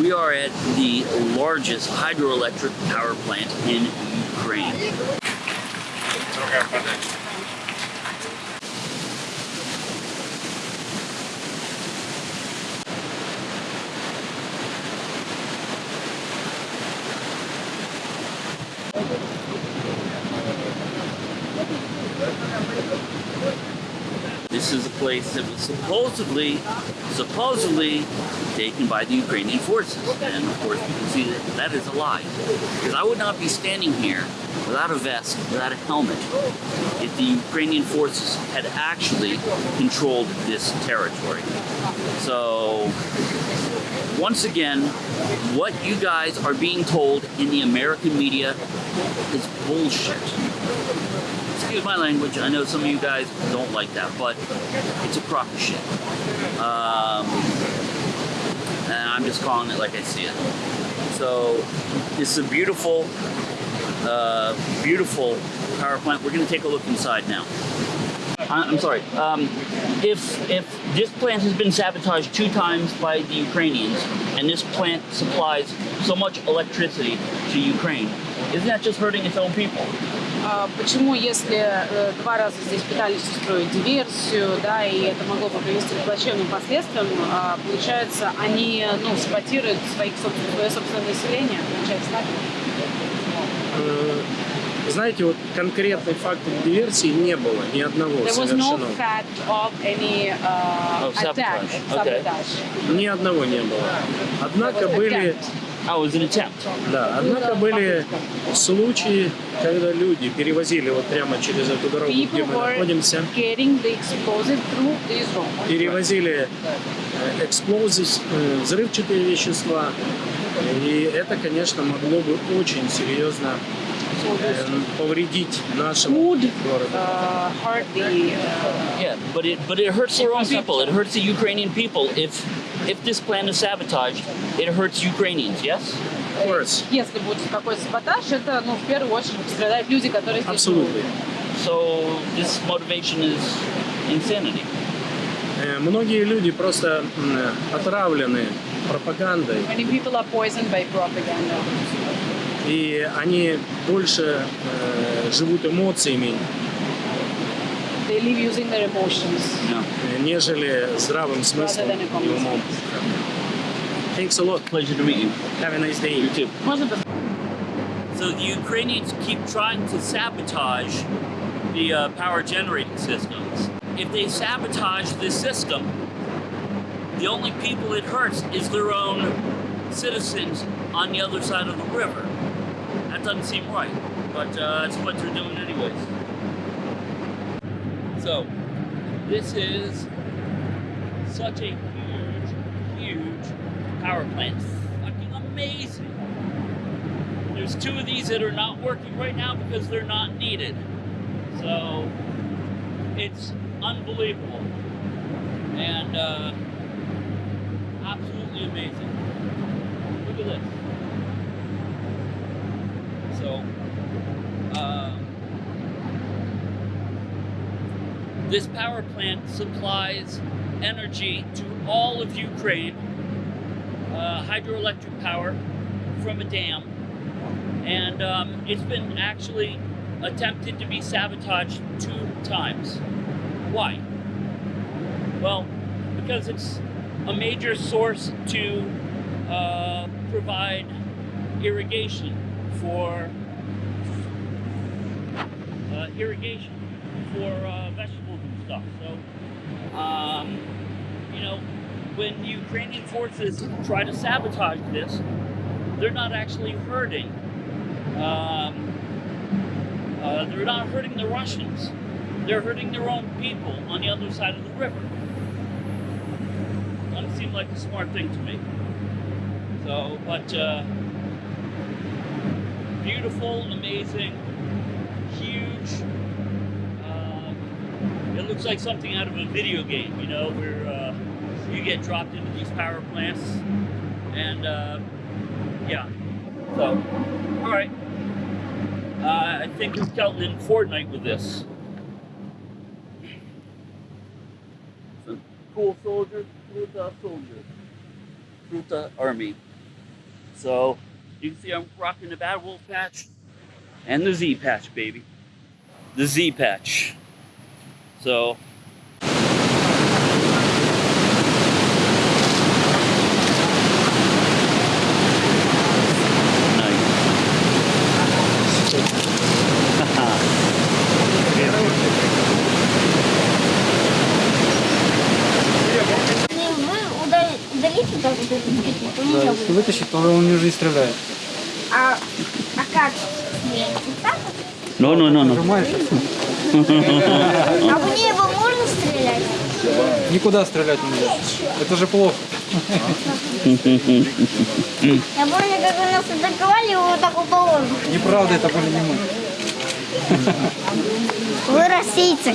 We are at the largest hydroelectric power plant in Ukraine. Place that was supposedly, supposedly taken by the Ukrainian forces. And of course, we can see that that is a lie. Because I would not be standing here without a vest, without a helmet, if the Ukrainian forces had actually controlled this territory. So, once again, what you guys are being told in the American media is bullshit excuse my language. I know some of you guys don't like that, but it's a crock of shit. Um, and I'm just calling it like I see it. So this is a beautiful, uh, beautiful power plant. We're going to take a look inside now. I- I'm sorry. Um, if if this plant has been sabotaged two times by the Ukrainians, and this plant supplies so much electricity to Ukraine, isn't that just hurting its own people? А Почему, если э, два раза здесь пытались устроить диверсию, да, и это могло бы привести к плачевным последствиям, а, получается, они, ну, саботируют своих, собствен- свое собственное население, получается, так? Знаете, вот конкретный факт диверсии не было ни одного There was no совершено. fact of any uh, Of attack, sabotage. Okay. Ни одного не было. Однако были. Oh, it was an attempt. да, однако были случаи, когда люди перевозили вот прямо через эту дорогу, где People мы were находимся, перевозили э, эксплозив, э, взрывчатые вещества, и это, конечно, могло бы очень серьезно повредить нашему would городу. uh, hurt the uh, Yeah, but it but it hurts their own people. It hurts the Ukrainian people. If if this plan is sabotaged, it hurts Ukrainians. Yes. Of course, Если будет такой саботаж, это, ну, в первую очередь пострадают люди, которые здесь absolutely. живут. So this motivation is insanity. Э, Многие люди просто м, отравлены пропагандой, Many people are poisoned by propaganda. и они больше э, живут эмоциями, They live using their emotions. No. э, нежели здравым смыслом than a common и умом. Thanks a lot. Pleasure to meet you. Have a nice day. You too. Можно пос- So the Ukrainians keep trying to sabotage the uh, power generating systems. If they sabotage this system, the only people it hurts is their own citizens on the other side of the river. Doesn't seem right, but uh, that's what they're doing anyways. So, this is such a huge, huge power plant. Fucking amazing. There's two of these that are not working right now because they're not needed. So it's unbelievable and uh, absolutely amazing. Look at this. So, um, this power plant supplies energy to all of Ukraine, uh, hydroelectric power from a dam and um, it's been actually attempted to be sabotaged two times. Why? Well, because it's a major source to uh, provide irrigation for uh, irrigation for uh, vegetables and stuff. So, um, you know, when Ukrainian forces try to sabotage this, they're not actually hurting um, uh, they're not hurting the Russians. They're hurting their own people on the other side of the river. Doesn't seem like a smart thing to me. So, but uh, beautiful, amazing, huge. Um, it looks like something out of a video game, you know, where uh, you get dropped into these power plants, and uh, yeah. So, all right. Uh, I think we've dealt in Fortnite with this. Cool soldier, Fruta soldier, Fruta army. So you can see I'm rocking the Bad Wolf patch and the Z patch, baby. The Z patch. So Да, если вытащить, то он уже не стреляет. А, а как? No, no, no. Нажимаешь, А в небо можно стрелять? никуда стрелять нельзя. Это же плохо. Я помню, как у нас атаковали вот так баллон. Неправда, это были не мы. Вы российцы.